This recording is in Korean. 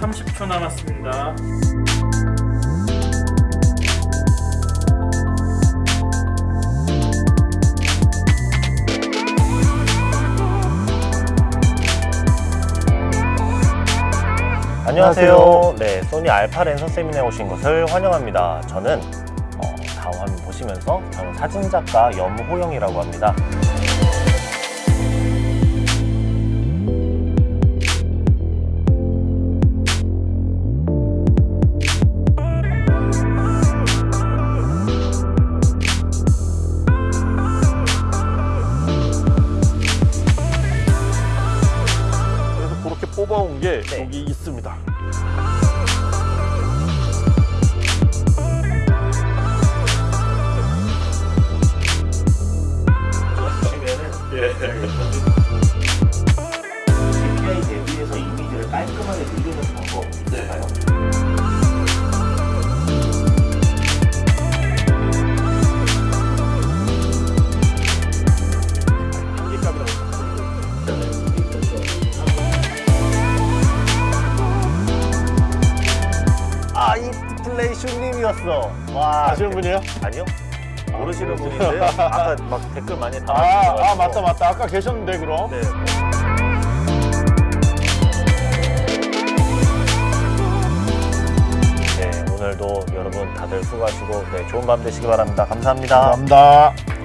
감사합니다. 안녕하세요. 네, 소니 알파 랜서 세미나에 오신 것을 환영합니다. 저는 어, 다음 화면 보시면서 저는 사진작가 염호영이라고 합니다. 뽑아온 게 네. 여기 있습니다. 플레이 슈님이었어. 와. 아시는 분이에요? 아니요. 모르시는 분인데 아까 막 댓글 많이 아, 달아주셔가지고. 아 맞다 맞다. 아까 계셨는데 그럼. 네. 네, 오늘도 여러분 다들 수고하시고 네, 좋은 밤 되시기 바랍니다. 감사합니다. 감사합니다.